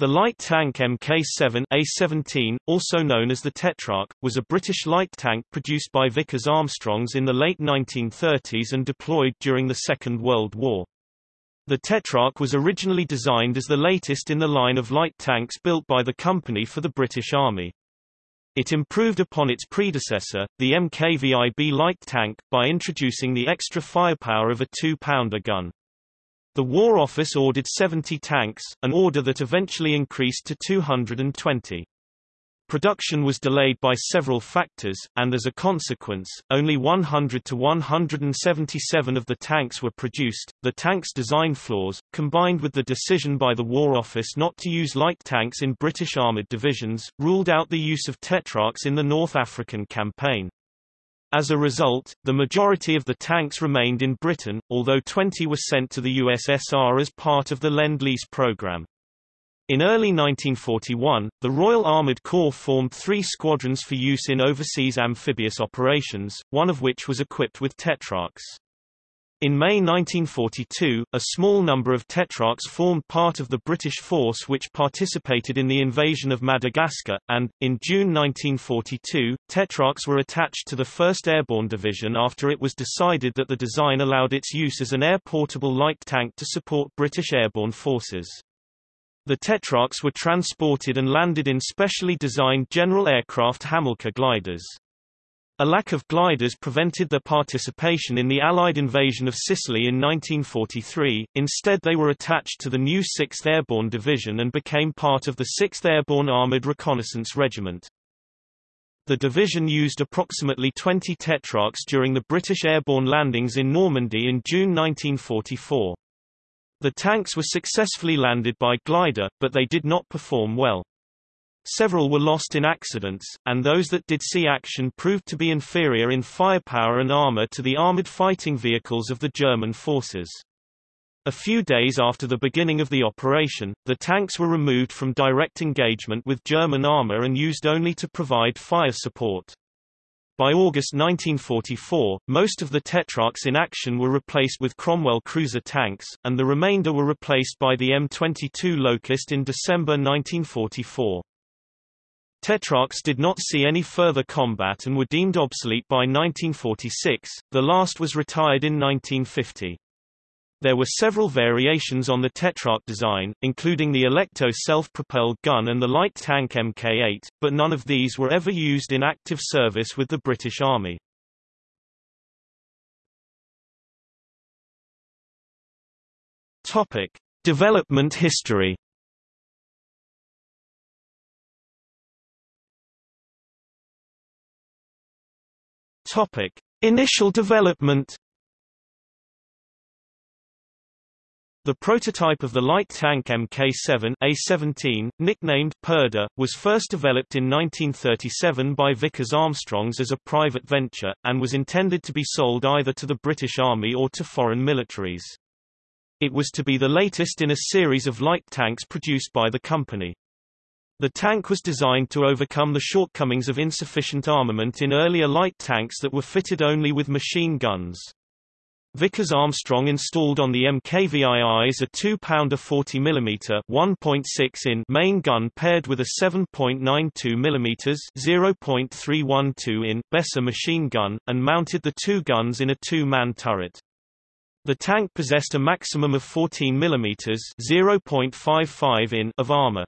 The light tank Mk7 A17, also known as the Tetrarch, was a British light tank produced by Vickers Armstrongs in the late 1930s and deployed during the Second World War. The Tetrarch was originally designed as the latest in the line of light tanks built by the company for the British Army. It improved upon its predecessor, the MKVIB light tank, by introducing the extra firepower of a two-pounder gun. The War Office ordered 70 tanks, an order that eventually increased to 220. Production was delayed by several factors, and as a consequence, only 100 to 177 of the tanks were produced. The tank's design flaws, combined with the decision by the War Office not to use light tanks in British armoured divisions, ruled out the use of Tetrarchs in the North African campaign. As a result, the majority of the tanks remained in Britain, although 20 were sent to the USSR as part of the Lend-Lease program. In early 1941, the Royal Armoured Corps formed three squadrons for use in overseas amphibious operations, one of which was equipped with Tetrarchs. In May 1942, a small number of Tetrarchs formed part of the British force which participated in the invasion of Madagascar, and, in June 1942, Tetrarchs were attached to the 1st Airborne Division after it was decided that the design allowed its use as an air-portable light tank to support British airborne forces. The Tetrarchs were transported and landed in specially designed General Aircraft Hamilcar gliders. A lack of gliders prevented their participation in the Allied invasion of Sicily in 1943, instead they were attached to the new 6th Airborne Division and became part of the 6th Airborne Armoured Reconnaissance Regiment. The division used approximately 20 Tetrarchs during the British airborne landings in Normandy in June 1944. The tanks were successfully landed by glider, but they did not perform well. Several were lost in accidents, and those that did see action proved to be inferior in firepower and armor to the armored fighting vehicles of the German forces. A few days after the beginning of the operation, the tanks were removed from direct engagement with German armor and used only to provide fire support. By August 1944, most of the Tetrarchs in action were replaced with Cromwell cruiser tanks, and the remainder were replaced by the M22 Locust in December 1944. Tetrarchs did not see any further combat and were deemed obsolete by 1946, the last was retired in 1950. There were several variations on the Tetrarch design, including the Alecto self-propelled gun and the light tank Mk8, but none of these were ever used in active service with the British Army. Topic. Development history Topic: Initial development. The prototype of the light tank Mk7 A17, nicknamed Purdah, was first developed in 1937 by Vickers Armstrongs as a private venture, and was intended to be sold either to the British Army or to foreign militaries. It was to be the latest in a series of light tanks produced by the company. The tank was designed to overcome the shortcomings of insufficient armament in earlier light tanks that were fitted only with machine guns. Vickers Armstrong installed on the MKVIIs a 2-pounder 40 mm 1.6 in main gun paired with a 7.92 mm 0.312 in Besa machine gun, and mounted the two guns in a two-man turret. The tank possessed a maximum of 14 mm 0.55 in of armor.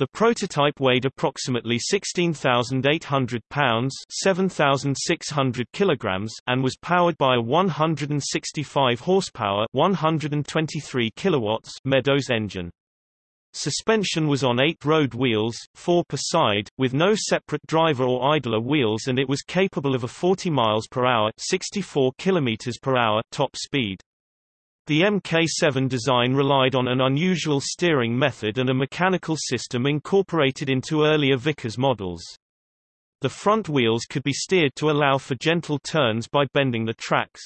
The prototype weighed approximately 16,800 pounds 7,600 kilograms and was powered by a 165 horsepower 123 kilowatts Meadows engine. Suspension was on eight road wheels, four per side, with no separate driver or idler wheels and it was capable of a 40 miles per hour 64 kilometers per hour top speed. The Mk7 design relied on an unusual steering method and a mechanical system incorporated into earlier Vickers models. The front wheels could be steered to allow for gentle turns by bending the tracks.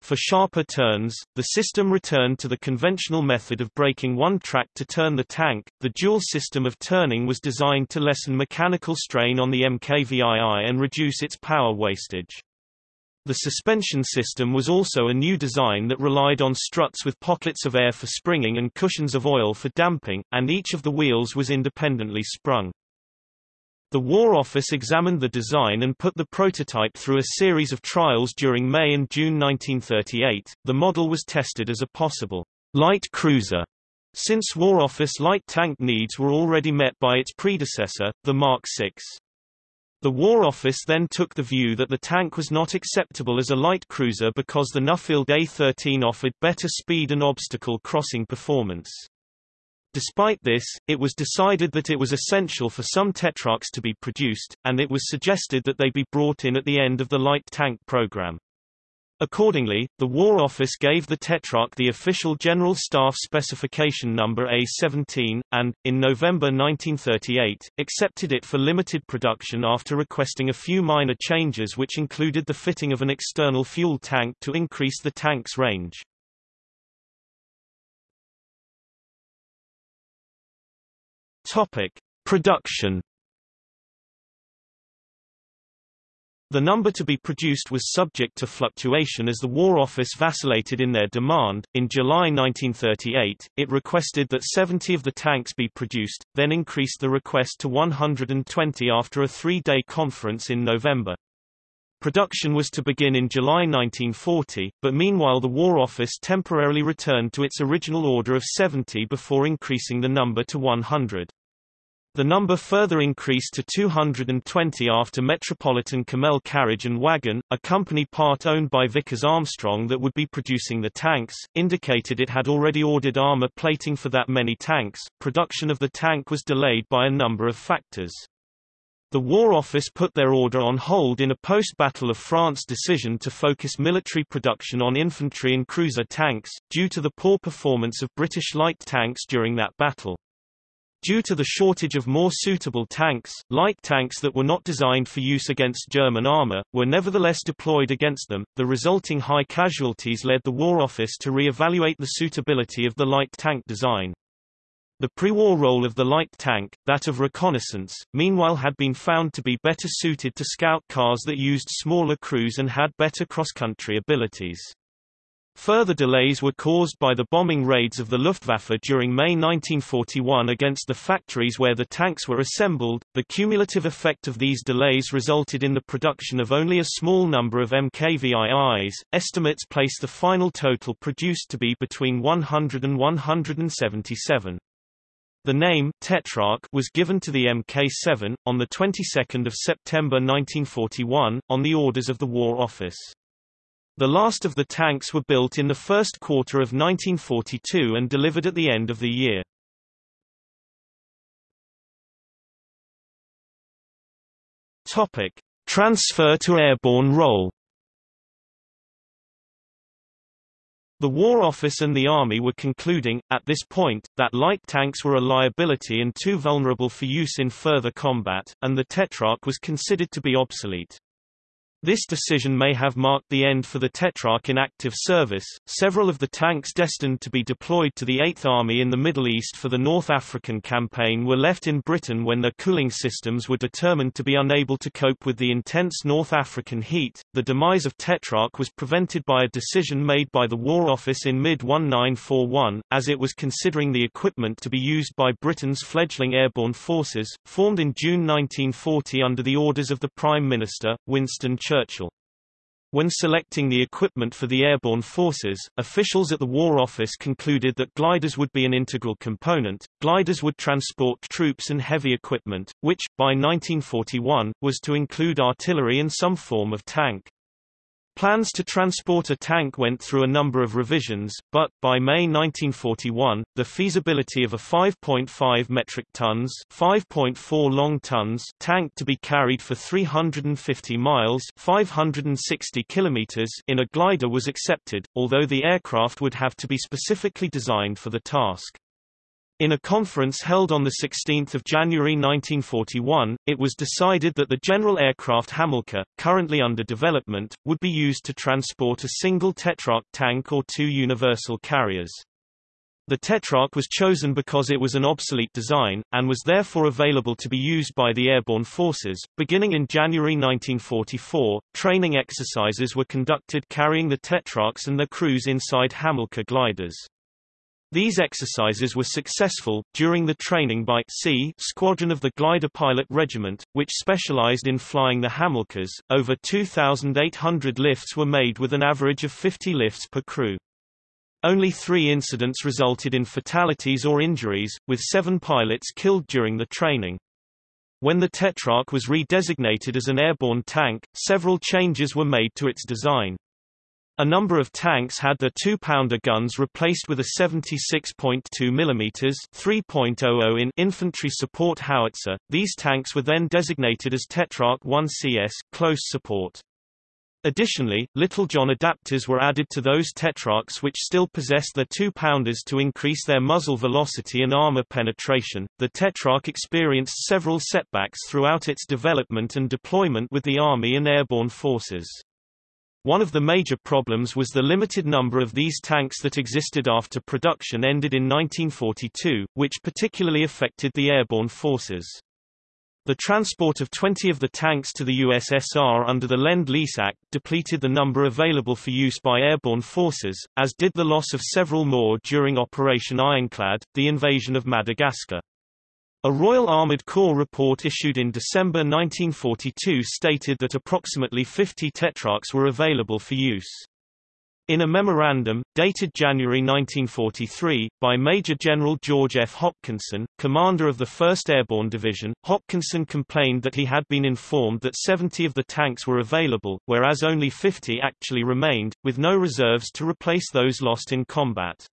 For sharper turns, the system returned to the conventional method of braking one track to turn the tank. The dual system of turning was designed to lessen mechanical strain on the MKVII and reduce its power wastage. The suspension system was also a new design that relied on struts with pockets of air for springing and cushions of oil for damping, and each of the wheels was independently sprung. The War Office examined the design and put the prototype through a series of trials during May and June 1938. The model was tested as a possible light cruiser, since War Office light tank needs were already met by its predecessor, the Mark VI. The War Office then took the view that the tank was not acceptable as a light cruiser because the Nuffield A-13 offered better speed and obstacle crossing performance. Despite this, it was decided that it was essential for some Tetrarchs to be produced, and it was suggested that they be brought in at the end of the light tank program. Accordingly, the War Office gave the Tetrarch the official General Staff Specification Number A-17, and, in November 1938, accepted it for limited production after requesting a few minor changes which included the fitting of an external fuel tank to increase the tank's range. Topic: Production. The number to be produced was subject to fluctuation as the War Office vacillated in their demand. In July 1938, it requested that 70 of the tanks be produced, then increased the request to 120 after a three-day conference in November. Production was to begin in July 1940, but meanwhile the War Office temporarily returned to its original order of 70 before increasing the number to 100. The number further increased to 220 after Metropolitan Cammell Carriage and Wagon, a company part owned by Vickers Armstrong that would be producing the tanks, indicated it had already ordered armor plating for that many tanks. Production of the tank was delayed by a number of factors. The War Office put their order on hold in a post-Battle of France decision to focus military production on infantry and cruiser tanks, due to the poor performance of British light tanks during that battle. Due to the shortage of more suitable tanks, light tanks that were not designed for use against German armor, were nevertheless deployed against them. The resulting high casualties led the War Office to re-evaluate the suitability of the light tank design. The pre-war role of the light tank, that of reconnaissance, meanwhile had been found to be better suited to scout cars that used smaller crews and had better cross-country abilities. Further delays were caused by the bombing raids of the Luftwaffe during May 1941 against the factories where the tanks were assembled. The cumulative effect of these delays resulted in the production of only a small number of MKVIIs. Estimates place the final total produced to be between 100 and 177. The name Tetrarch was given to the Mk7 on the 22nd of September 1941 on the orders of the War Office. The last of the tanks were built in the first quarter of 1942 and delivered at the end of the year. Topic: Transfer to airborne role. The War Office and the Army were concluding, at this point, that light tanks were a liability and too vulnerable for use in further combat, and the Tetrarch was considered to be obsolete. This decision may have marked the end for the Tetrarch in active service. Several of the tanks destined to be deployed to the Eighth Army in the Middle East for the North African campaign were left in Britain when their cooling systems were determined to be unable to cope with the intense North African heat. The demise of Tetrarch was prevented by a decision made by the War Office in mid 1941, as it was considering the equipment to be used by Britain's fledgling airborne forces, formed in June 1940 under the orders of the Prime Minister, Winston Churchill. Churchill. When selecting the equipment for the airborne forces, officials at the War Office concluded that gliders would be an integral component. Gliders would transport troops and heavy equipment, which, by 1941, was to include artillery and some form of tank. Plans to transport a tank went through a number of revisions, but, by May 1941, the feasibility of a 5.5 metric tons 5.4 long tons tank to be carried for 350 miles 560 kilometers in a glider was accepted, although the aircraft would have to be specifically designed for the task. In a conference held on 16 January 1941, it was decided that the General Aircraft Hamilcar, currently under development, would be used to transport a single Tetrarch tank or two universal carriers. The Tetrarch was chosen because it was an obsolete design, and was therefore available to be used by the airborne forces. Beginning in January 1944, training exercises were conducted carrying the Tetrarchs and their crews inside Hamilcar gliders. These exercises were successful, during the training by C Squadron of the Glider Pilot Regiment, which specialized in flying the Hamilcars. Over 2,800 lifts were made with an average of 50 lifts per crew. Only three incidents resulted in fatalities or injuries, with seven pilots killed during the training. When the Tetrarch was redesignated as an airborne tank, several changes were made to its design. A number of tanks had their 2-pounder guns replaced with a 76.2 mm 3.00 in infantry support howitzer. These tanks were then designated as Tetrarch 1CS close support. Additionally, Littlejohn adapters were added to those Tetrarchs which still possessed their two-pounders to increase their muzzle velocity and armor penetration. The Tetrarch experienced several setbacks throughout its development and deployment with the Army and airborne forces. One of the major problems was the limited number of these tanks that existed after production ended in 1942, which particularly affected the airborne forces. The transport of 20 of the tanks to the USSR under the Lend-Lease Act depleted the number available for use by airborne forces, as did the loss of several more during Operation Ironclad, the invasion of Madagascar. A Royal Armoured Corps report issued in December 1942 stated that approximately 50 Tetrarchs were available for use. In a memorandum, dated January 1943, by Major General George F. Hopkinson, commander of the 1st Airborne Division, Hopkinson complained that he had been informed that 70 of the tanks were available, whereas only 50 actually remained, with no reserves to replace those lost in combat.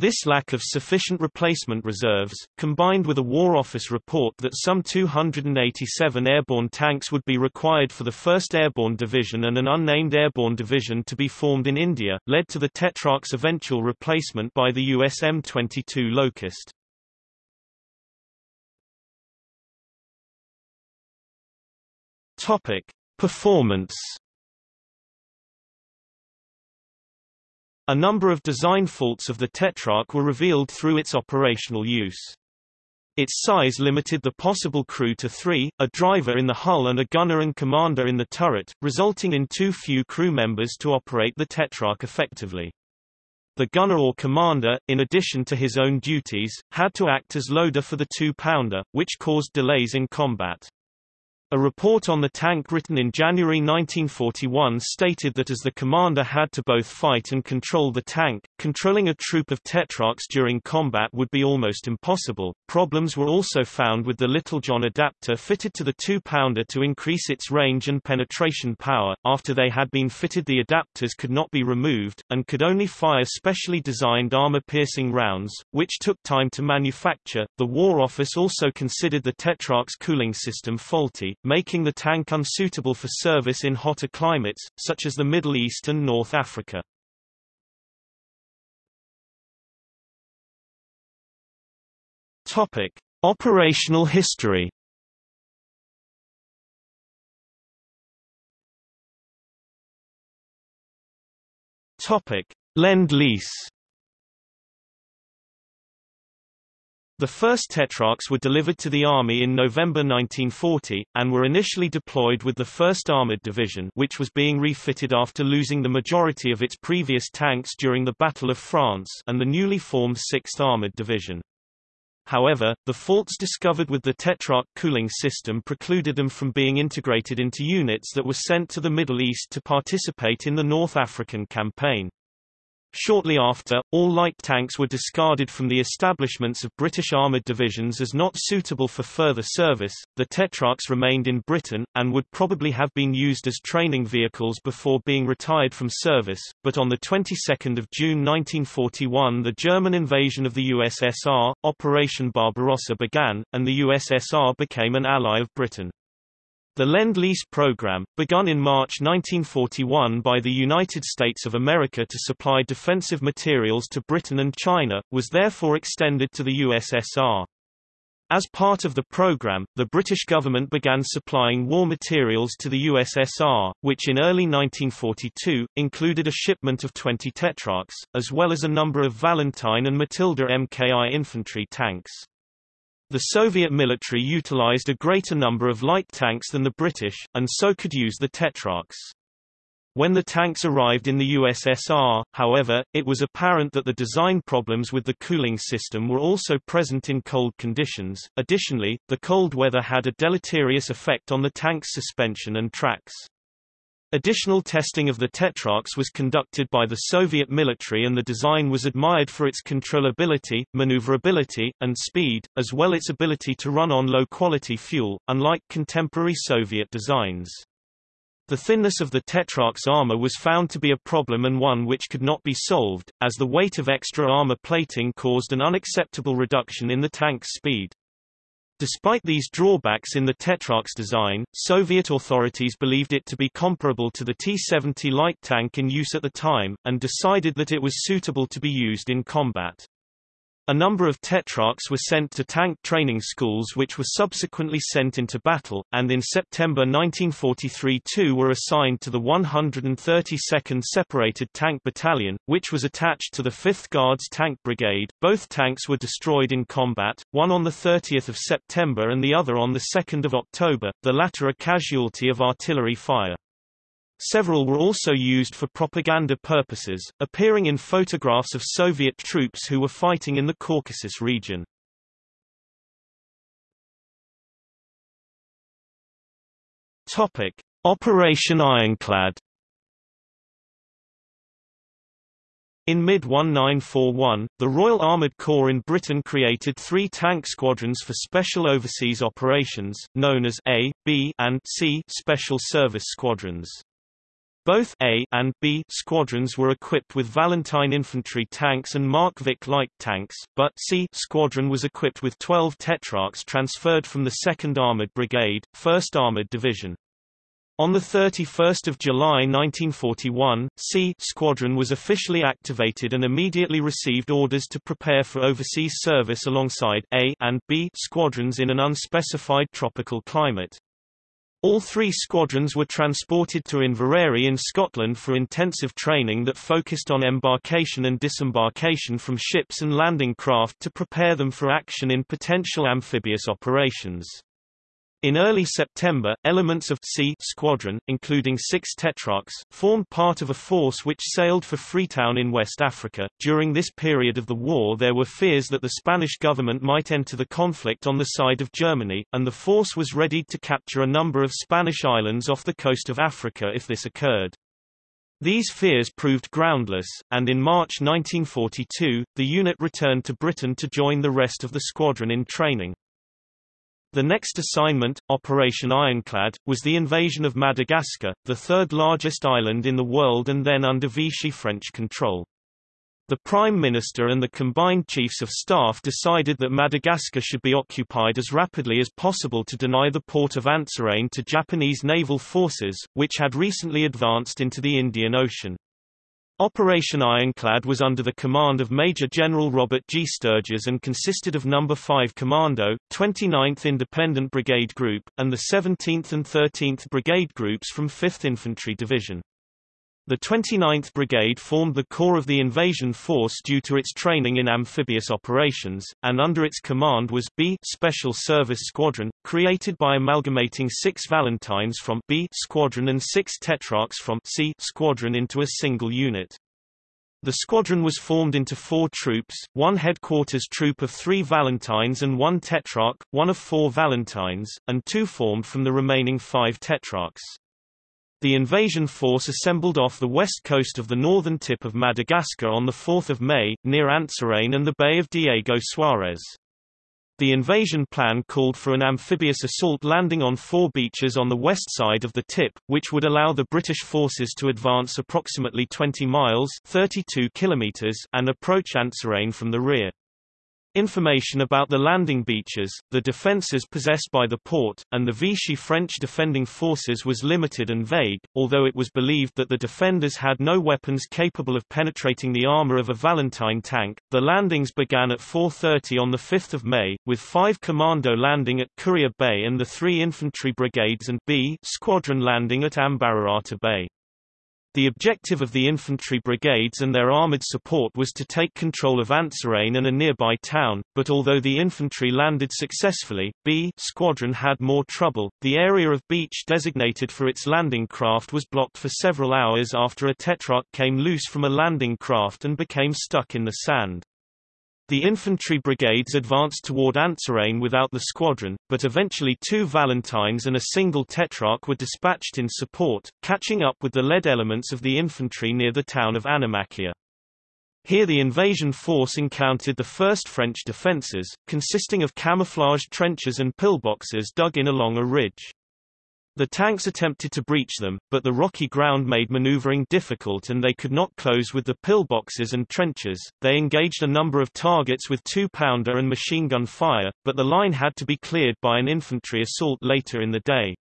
This lack of sufficient replacement reserves, combined with a War Office report that some 287 airborne tanks would be required for the 1st Airborne Division and an unnamed airborne division to be formed in India, led to the Tetrarch's eventual replacement by the US M22 Locust. Topic: Performance A number of design faults of the Tetrarch were revealed through its operational use. Its size limited the possible crew to three, a driver in the hull and a gunner and commander in the turret, resulting in too few crew members to operate the Tetrarch effectively. The gunner or commander, in addition to his own duties, had to act as loader for the two-pounder, which caused delays in combat. A report on the tank written in January 1941 stated that as the commander had to both fight and control the tank, controlling a troop of Tetrarchs during combat would be almost impossible. Problems were also found with the Littlejohn adapter fitted to the two-pounder to increase its range and penetration power. After they had been fitted the adapters could not be removed, and could only fire specially designed armor-piercing rounds, which took time to manufacture. The War Office also considered the Tetrarch's cooling system faulty, making the tank unsuitable for service in hotter climates, such as the Middle East and North Africa. Topic. Operational history Topic: Lend-Lease The first Tetrarchs were delivered to the Army in November 1940, and were initially deployed with the 1st Armored Division which was being refitted after losing the majority of its previous tanks during the Battle of France and the newly formed 6th Armored Division. However, the faults discovered with the Tetrarch cooling system precluded them from being integrated into units that were sent to the Middle East to participate in the North African campaign. Shortly after, all light tanks were discarded from the establishments of British armoured divisions as not suitable for further service. The Tetrarchs remained in Britain, and would probably have been used as training vehicles before being retired from service, but on the 22nd of June 1941 the German invasion of the USSR, Operation Barbarossa began, and the USSR became an ally of Britain. The Lend-Lease program, begun in March 1941 by the United States of America to supply defensive materials to Britain and China, was therefore extended to the USSR. As part of the program, the British government began supplying war materials to the USSR, which in early 1942, included a shipment of 20 Tetrarchs, as well as a number of Valentine and Matilda Mki infantry tanks. The Soviet military utilized a greater number of light tanks than the British, and so could use the Tetrarchs. When the tanks arrived in the USSR, however, it was apparent that the design problems with the cooling system were also present in cold conditions. Additionally, the cold weather had a deleterious effect on the tank's suspension and tracks. Additional testing of the Tetrarchs was conducted by the Soviet military and the design was admired for its controllability, maneuverability, and speed, as well as its ability to run on low-quality fuel, unlike contemporary Soviet designs. The thinness of the Tetrarch's armor was found to be a problem and one which could not be solved, as the weight of extra armor plating caused an unacceptable reduction in the tank's speed. Despite these drawbacks in the Tetrarch's design, Soviet authorities believed it to be comparable to the T-70 light tank in use at the time, and decided that it was suitable to be used in combat. A number of Tetrarchs were sent to tank training schools which were subsequently sent into battle, and in September 1943 two were assigned to the 132nd Separated Tank Battalion, which was attached to the 5th Guards Tank Brigade. Both tanks were destroyed in combat, one on 30 September and the other on 2 October, the latter a casualty of artillery fire. Several were also used for propaganda purposes, appearing in photographs of Soviet troops who were fighting in the Caucasus region. Topic: Operation Ironclad. In mid-1941, the Royal Armoured Corps in Britain created three tank squadrons for special overseas operations, known as A, B, and C Special Service Squadrons. Both A and B squadrons were equipped with Valentine infantry tanks and Mark Vic light tanks, but C squadron was equipped with 12 Tetrarchs transferred from the 2nd Armored Brigade, 1st Armored Division. On 31 July 1941, C Squadron was officially activated and immediately received orders to prepare for overseas service alongside A and B squadrons in an unspecified tropical climate. All three squadrons were transported to Inveraray in Scotland for intensive training that focused on embarkation and disembarkation from ships and landing craft to prepare them for action in potential amphibious operations. In early September, elements of C Squadron, including six Tetrarchs, formed part of a force which sailed for Freetown in West Africa. During this period of the war there were fears that the Spanish government might enter the conflict on the side of Germany, and the force was readied to capture a number of Spanish islands off the coast of Africa if this occurred. These fears proved groundless, and in March 1942, the unit returned to Britain to join the rest of the squadron in training. The next assignment, Operation Ironclad, was the invasion of Madagascar, the third largest island in the world and then under Vichy French control. The Prime Minister and the combined Chiefs of Staff decided that Madagascar should be occupied as rapidly as possible to deny the port of Antsirane to Japanese naval forces, which had recently advanced into the Indian Ocean. Operation Ironclad was under the command of Major General Robert G. Sturges and consisted of No. 5 Commando, 29th Independent Brigade Group, and the 17th and 13th Brigade Groups from 5th Infantry Division. The 29th Brigade formed the core of the invasion force due to its training in amphibious operations, and under its command was B Special Service Squadron, created by amalgamating six Valentines from B Squadron and six Tetrarchs from C Squadron into a single unit. The squadron was formed into four troops, one headquarters troop of three Valentines and one Tetrarch, one of four Valentines, and two formed from the remaining five Tetrarchs. The invasion force assembled off the west coast of the northern tip of Madagascar on 4 May, near Antsirane and the Bay of Diego Suarez. The invasion plan called for an amphibious assault landing on four beaches on the west side of the tip, which would allow the British forces to advance approximately 20 miles 32 kilometers and approach Antsirane from the rear. Information about the landing beaches, the defences possessed by the port, and the Vichy French defending forces was limited and vague, although it was believed that the defenders had no weapons capable of penetrating the armour of a Valentine tank. The landings began at 4.30 on 5 May, with five commando landing at Courrier Bay and the three infantry brigades and B squadron landing at Ambararata Bay. The objective of the infantry brigades and their armoured support was to take control of Antsirane and a nearby town, but although the infantry landed successfully, B squadron had more trouble. The area of beach designated for its landing craft was blocked for several hours after a tetrarch came loose from a landing craft and became stuck in the sand. The infantry brigades advanced toward Antsirane without the squadron, but eventually two Valentines and a single Tetrarch were dispatched in support, catching up with the lead elements of the infantry near the town of Annemasse. Here the invasion force encountered the first French defences, consisting of camouflaged trenches and pillboxes dug in along a ridge. The tanks attempted to breach them, but the rocky ground made maneuvering difficult and they could not close with the pillboxes and trenches. They engaged a number of targets with two-pounder and machine gun fire, but the line had to be cleared by an infantry assault later in the day.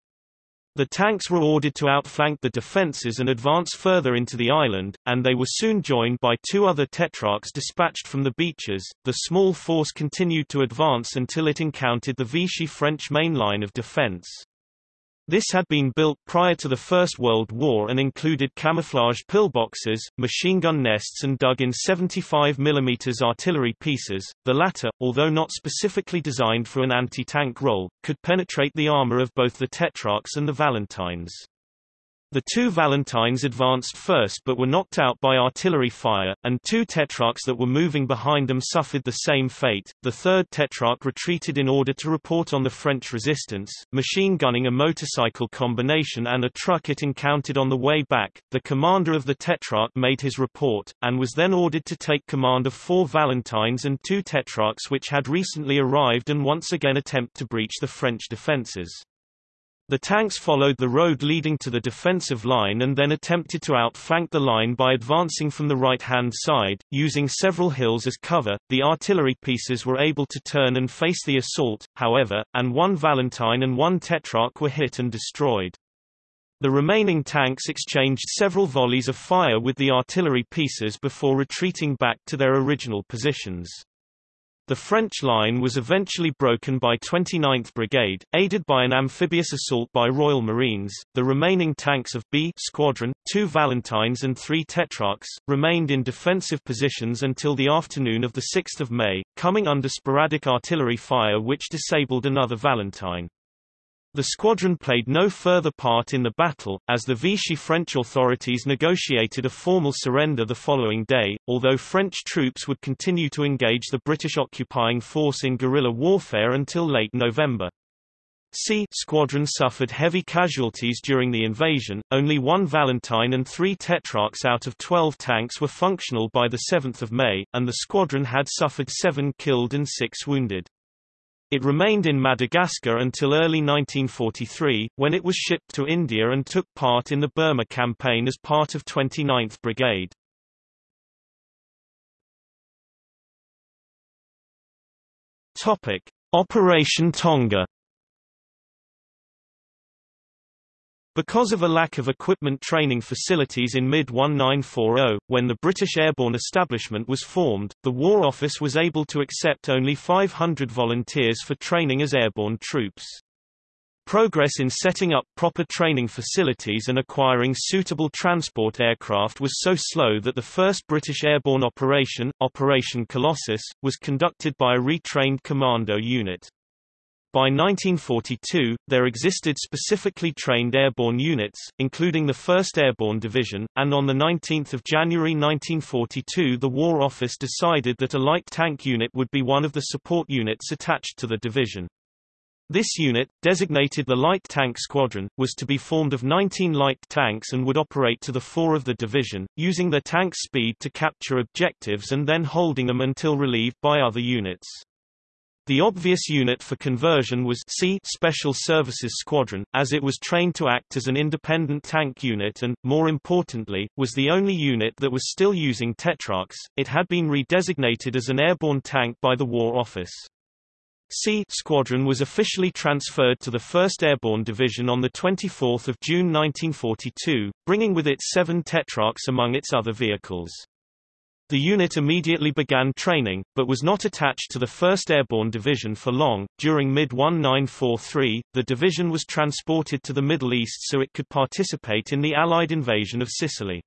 The tanks were ordered to outflank the defences and advance further into the island, and they were soon joined by two other tetrarchs dispatched from the beaches. The small force continued to advance until it encountered the Vichy French main line of defence. This had been built prior to the First World War and included camouflaged pillboxes, machine gun nests and dug in 75 mm artillery pieces. The latter, although not specifically designed for an anti-tank role, could penetrate the armor of both the Tetrarchs and the Valentines. The two Valentines advanced first but were knocked out by artillery fire, and two Tetrarchs that were moving behind them suffered the same fate. The third Tetrarch retreated in order to report on the French resistance, machine gunning a motorcycle combination and a truck it encountered on the way back. The commander of the Tetrarch made his report, and was then ordered to take command of four Valentines and two Tetrarchs which had recently arrived and once again attempt to breach the French defences. The tanks followed the road leading to the defensive line and then attempted to outflank the line by advancing from the right-hand side, using several hills as cover. The artillery pieces were able to turn and face the assault, however, and one Valentine and one Tetrarch were hit and destroyed. The remaining tanks exchanged several volleys of fire with the artillery pieces before retreating back to their original positions. The French line was eventually broken by 29th Brigade, aided by an amphibious assault by Royal Marines. The remaining tanks of B Squadron, two Valentines and three Tetrarchs, remained in defensive positions until the afternoon of 6 May, coming under sporadic artillery fire which disabled another Valentine. The squadron played no further part in the battle, as the Vichy French authorities negotiated a formal surrender the following day, although French troops would continue to engage the British occupying force in guerrilla warfare until late November. C squadron suffered heavy casualties during the invasion, only one Valentine and three Tetrarchs out of 12 tanks were functional by 7 May, and the squadron had suffered seven killed and six wounded. It remained in Madagascar until early 1943, when it was shipped to India and took part in the Burma campaign as part of 29th Brigade. Topic: Operation Tonga Because of a lack of equipment training facilities in mid-1940, when the British Airborne Establishment was formed, the War Office was able to accept only 500 volunteers for training as airborne troops. Progress in setting up proper training facilities and acquiring suitable transport aircraft was so slow that the first British airborne operation, Operation Colossus, was conducted by a retrained commando unit. By 1942, there existed specifically trained airborne units, including the 1st Airborne Division, and on 19 January 1942 the War Office decided that a light tank unit would be one of the support units attached to the division. This unit, designated the Light Tank Squadron, was to be formed of 19 light tanks and would operate to the fore of the division, using their tank speed to capture objectives and then holding them until relieved by other units. The obvious unit for conversion was C Special Services Squadron, as it was trained to act as an independent tank unit and, more importantly, was the only unit that was still using Tetrarchs. It had been redesignated as an airborne tank by the War Office. C Squadron was officially transferred to the 1st Airborne Division on 24 June 1942, bringing with it seven Tetrarchs among its other vehicles. The unit immediately began training, but was not attached to the 1st Airborne Division for long. During mid-1943, the division was transported to the Middle East so it could participate in the Allied invasion of Sicily.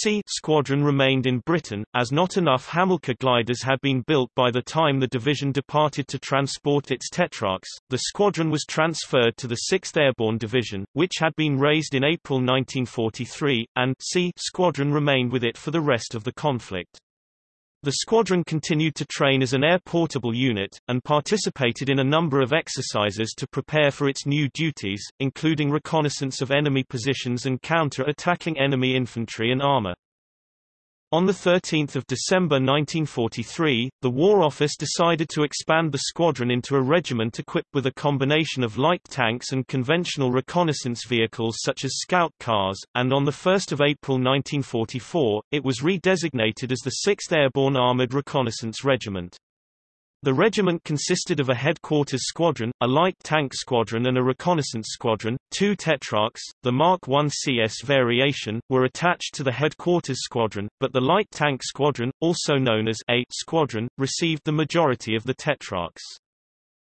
C squadron remained in Britain, as not enough Hamilcar gliders had been built by the time the division departed to transport its Tetrarchs. The squadron was transferred to the 6th Airborne Division, which had been raised in April 1943, and C squadron remained with it for the rest of the conflict. The squadron continued to train as an air-portable unit, and participated in a number of exercises to prepare for its new duties, including reconnaissance of enemy positions and counter-attacking enemy infantry and armor. On 13 December 1943, the War Office decided to expand the squadron into a regiment equipped with a combination of light tanks and conventional reconnaissance vehicles such as scout cars, and on 1 April 1944, it was redesignated as the 6th Airborne Armored Reconnaissance Regiment. The regiment consisted of a headquarters squadron, a light tank squadron and a reconnaissance squadron. Two Tetrarchs, the Mark I CS variation, were attached to the headquarters squadron, but the light tank squadron, also known as A squadron, received the majority of the Tetrarchs.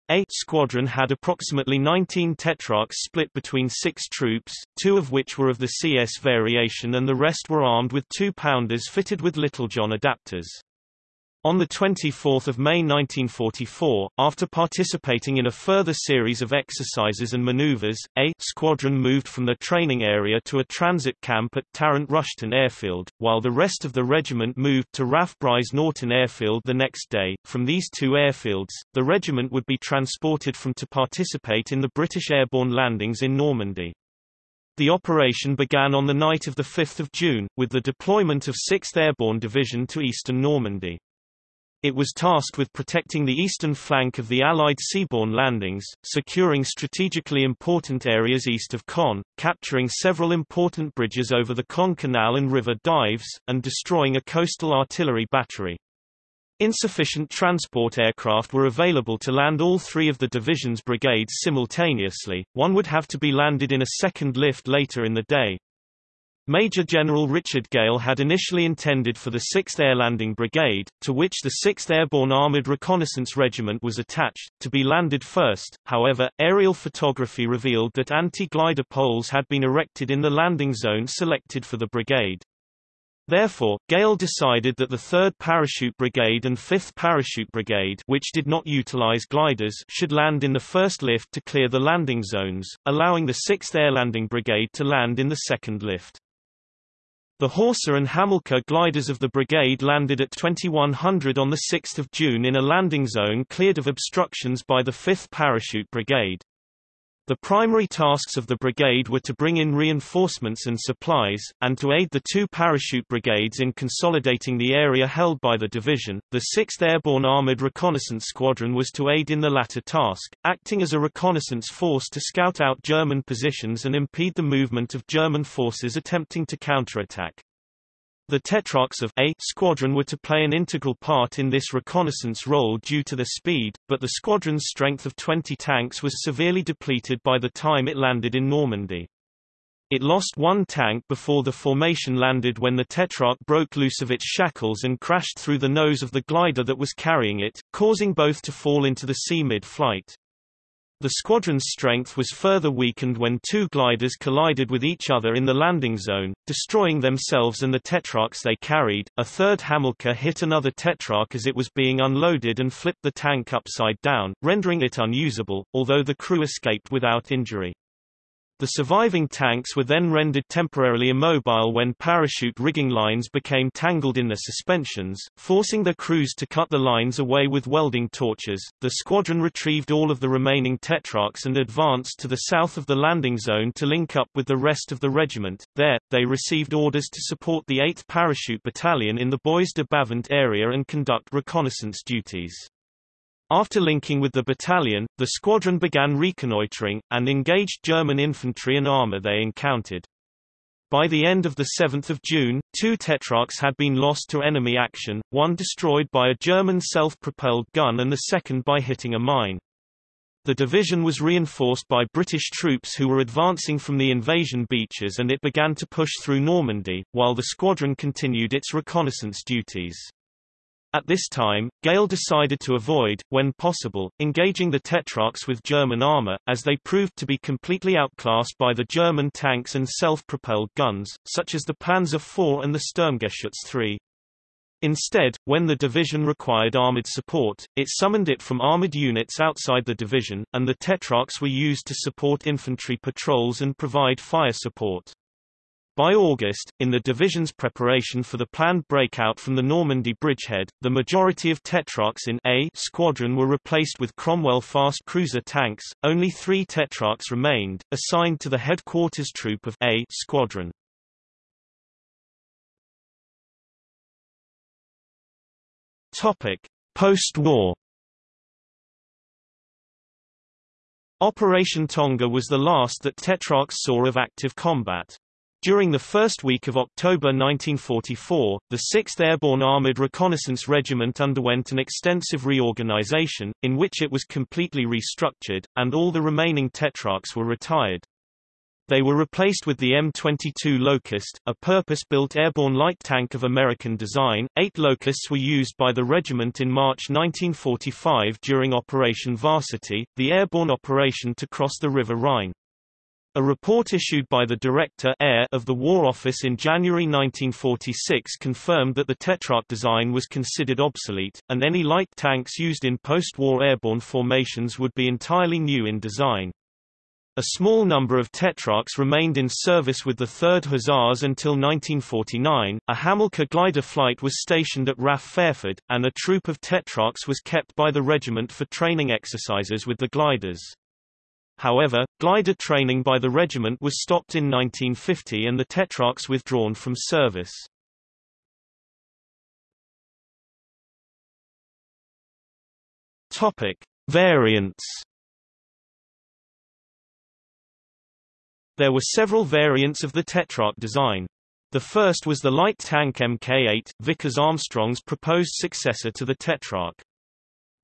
A squadron had approximately 19 Tetrarchs split between six troops, two of which were of the CS variation and the rest were armed with two-pounders fitted with Littlejohn adapters. On 24 May 1944, after participating in a further series of exercises and maneuvers, A squadron moved from the training area to a transit camp at Tarrant Rushton Airfield, while the rest of the regiment moved to Brize Norton Airfield the next day. From these two airfields, the regiment would be transported from to participate in the British airborne landings in Normandy. The operation began on the night of 5 June, with the deployment of 6th Airborne Division to eastern Normandy. It was tasked with protecting the eastern flank of the Allied seaborne landings, securing strategically important areas east of Caen, capturing several important bridges over the Caen Canal and River Dives, and destroying a coastal artillery battery. Insufficient transport aircraft were available to land all three of the division's brigades simultaneously, one would have to be landed in a second lift later in the day. Major General Richard Gale had initially intended for the 6th Air Landing Brigade, to which the 6th Airborne Armored Reconnaissance Regiment was attached, to be landed first, however, aerial photography revealed that anti-glider poles had been erected in the landing zone selected for the brigade. Therefore, Gale decided that the 3rd Parachute Brigade and 5th Parachute Brigade which did not utilize gliders should land in the first lift to clear the landing zones, allowing the 6th Air Landing Brigade to land in the second lift. The Horsa and Hamilcar gliders of the brigade landed at 2100 on 6 June in a landing zone cleared of obstructions by the 5th Parachute Brigade. The primary tasks of the brigade were to bring in reinforcements and supplies, and to aid the two parachute brigades in consolidating the area held by the division. The 6th Airborne Armored Reconnaissance Squadron was to aid in the latter task, acting as a reconnaissance force to scout out German positions and impede the movement of German forces attempting to counterattack. The Tetrarchs of A squadron were to play an integral part in this reconnaissance role due to their speed, but the squadron's strength of 20 tanks was severely depleted by the time it landed in Normandy. It lost one tank before the formation landed when the Tetrarch broke loose of its shackles and crashed through the nose of the glider that was carrying it, causing both to fall into the sea mid-flight. The squadron's strength was further weakened when two gliders collided with each other in the landing zone, destroying themselves and the Tetrarchs they carried. A third Hamilcar hit another Tetrarch as it was being unloaded and flipped the tank upside down, rendering it unusable, although the crew escaped without injury. The surviving tanks were then rendered temporarily immobile when parachute rigging lines became tangled in their suspensions, forcing their crews to cut the lines away with welding torches. The squadron retrieved all of the remaining Tetrarchs and advanced to the south of the landing zone to link up with the rest of the regiment. There, they received orders to support the 8th Parachute Battalion in the Bois de Bavent area and conduct reconnaissance duties. After linking with the battalion, the squadron began reconnoitering, and engaged German infantry and armor they encountered. By the end of 7 June, two Tetrarchs had been lost to enemy action, one destroyed by a German self-propelled gun and the second by hitting a mine. The division was reinforced by British troops who were advancing from the invasion beaches and it began to push through Normandy, while the squadron continued its reconnaissance duties. At this time, Gale decided to avoid, when possible, engaging the Tetrarchs with German armor, as they proved to be completely outclassed by the German tanks and self-propelled guns, such as the Panzer IV and the Sturmgeschütz III. Instead, when the division required armored support, it summoned it from armored units outside the division, and the Tetrarchs were used to support infantry patrols and provide fire support. By August, in the division's preparation for the planned breakout from the Normandy bridgehead, the majority of Tetrarchs in A squadron were replaced with Cromwell fast cruiser tanks. Only three Tetrarchs remained, assigned to the headquarters troop of A squadron. Post-war. Operation Tonga was the last that Tetrarchs saw of active combat. During the first week of October 1944, the 6th Airborne Armored Reconnaissance Regiment underwent an extensive reorganization, in which it was completely restructured, and all the remaining Tetrarchs were retired. They were replaced with the M22 Locust, a purpose-built airborne light tank of American design. Eight Locusts were used by the regiment in March 1945 during Operation Varsity, the airborne operation to cross the River Rhine. A report issued by the Director Air of the War Office in January 1946 confirmed that the Tetrarch design was considered obsolete, and any light tanks used in post-war airborne formations would be entirely new in design. A small number of Tetrarchs remained in service with the 3rd Hussars until 1949. A Hamilcar glider flight was stationed at RAF Fairford, and a troop of Tetrarchs was kept by the regiment for training exercises with the gliders. However, glider training by the regiment was stopped in 1950 and the Tetrarchs withdrawn from service. Topic: Variants. There were several variants of the Tetrarch design. The first was the light tank Mk8, Vickers Armstrong's proposed successor to the Tetrarch.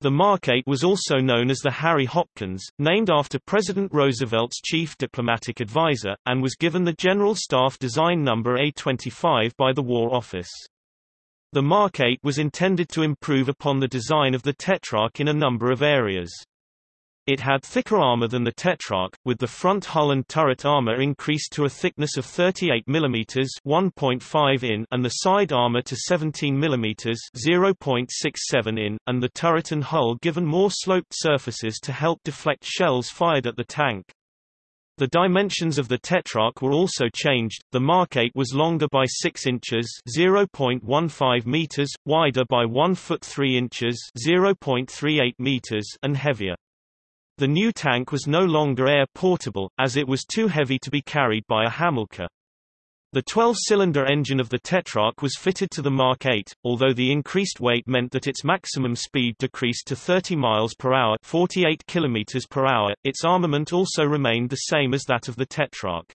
The Mark 8 was also known as the Harry Hopkins, named after President Roosevelt's chief diplomatic advisor, and was given the General Staff Design Number A25 by the War Office. The Mark 8 was intended to improve upon the design of the Tetrarch in a number of areas. It had thicker armor than the Tetrarch, with the front hull and turret armor increased to a thickness of 38 mm (1.5 in) and the side armor to 17 mm (0.67 in), and the turret and hull given more sloped surfaces to help deflect shells fired at the tank. The dimensions of the Tetrarch were also changed. The Mark 8 was longer by 6 inches (0.15 meters), wider by 1 foot 3 inches (0.38 meters), and heavier. The new tank was no longer air-portable, as it was too heavy to be carried by a Hamilcar. The 12-cylinder engine of the Tetrarch was fitted to the Mark 8, although the increased weight meant that its maximum speed decreased to 30 miles per hour, 48 kilometers per hour. Its armament also remained the same as that of the Tetrarch.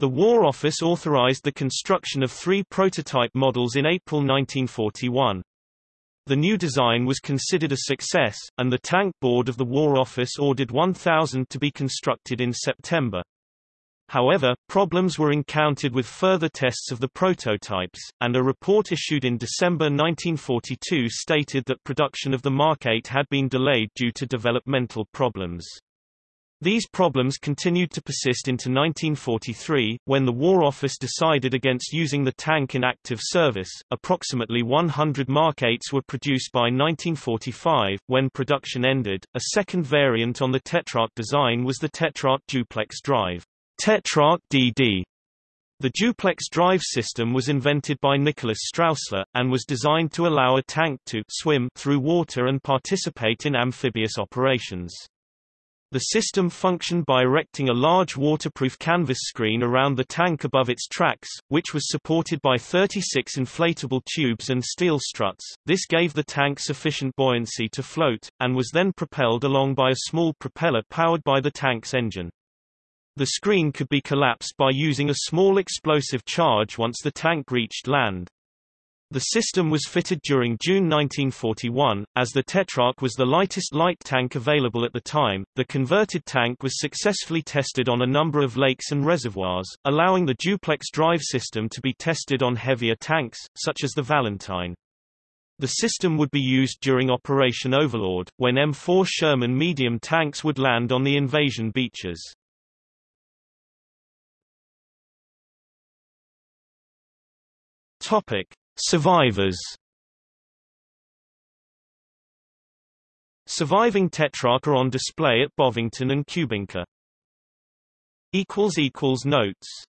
The War Office authorized the construction of three prototype models in April 1941. The new design was considered a success, and the tank board of the War Office ordered 1,000 to be constructed in September. However, problems were encountered with further tests of the prototypes, and a report issued in December 1942 stated that production of the Mark 8 had been delayed due to developmental problems. These problems continued to persist into 1943, when the War Office decided against using the tank in active service. Approximately 100 Mark 8s were produced by 1945. When production ended, a second variant on the Tetrarch design was the Tetrarch duplex drive. Tetrarch DD. The duplex drive system was invented by Nicholas Straussler, and was designed to allow a tank to swim through water and participate in amphibious operations. The system functioned by erecting a large waterproof canvas screen around the tank above its tracks, which was supported by 36 inflatable tubes and steel struts. This gave the tank sufficient buoyancy to float, and was then propelled along by a small propeller powered by the tank's engine. The screen could be collapsed by using a small explosive charge once the tank reached land. The system was fitted during June 1941. As the Tetrarch was the lightest light tank available at the time, the converted tank was successfully tested on a number of lakes and reservoirs, allowing the duplex drive system to be tested on heavier tanks, such as the Valentine. The system would be used during Operation Overlord, when M4 Sherman medium tanks would land on the invasion beaches. Topic. Survivors Surviving Tetrarch are on display at Bovington and Kubinka. Notes